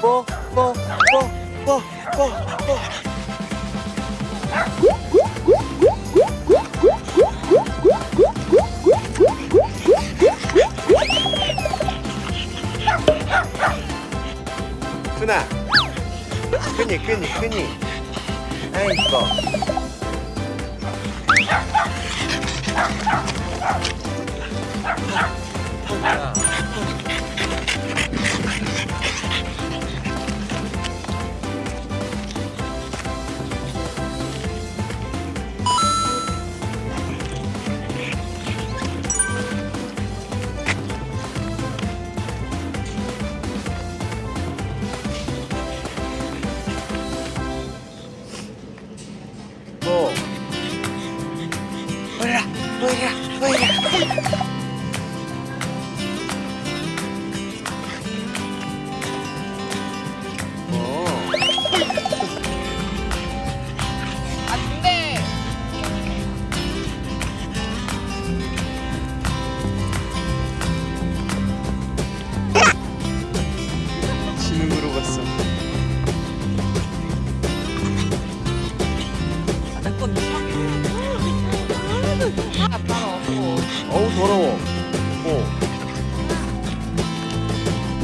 뽀, 뽀, 뽀, 뽀. 순아 끈이 끈이 끈이 아이 이뻐 뭐 摸一下摸一下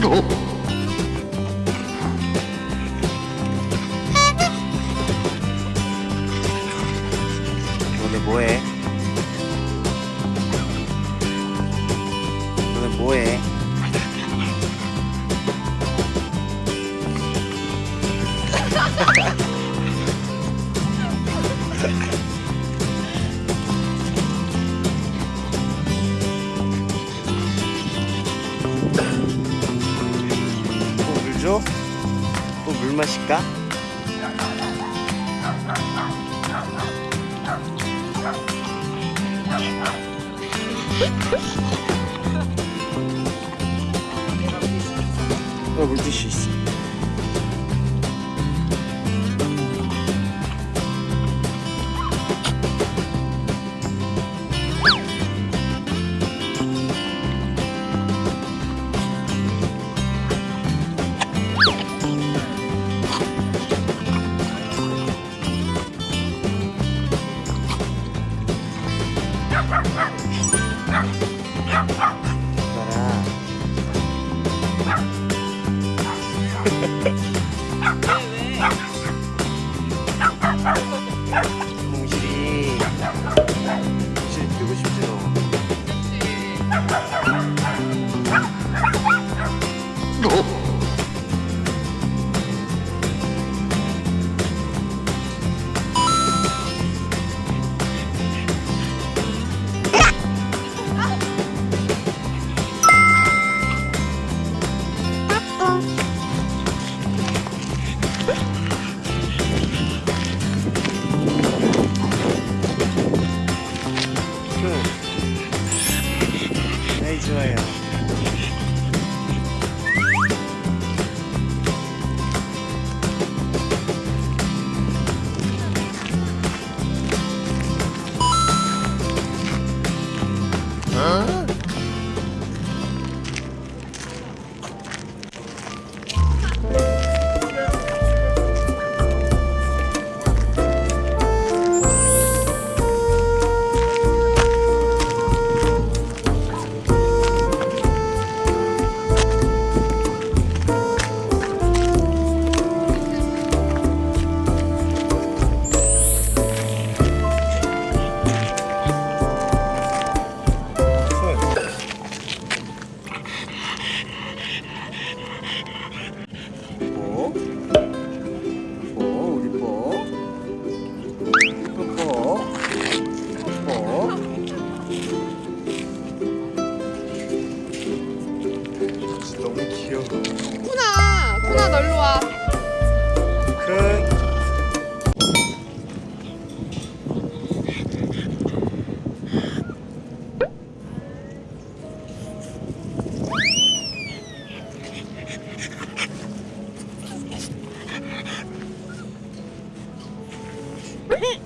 어너 줘? 또 물 마실까? 어, 물티슈 있어. Gracias.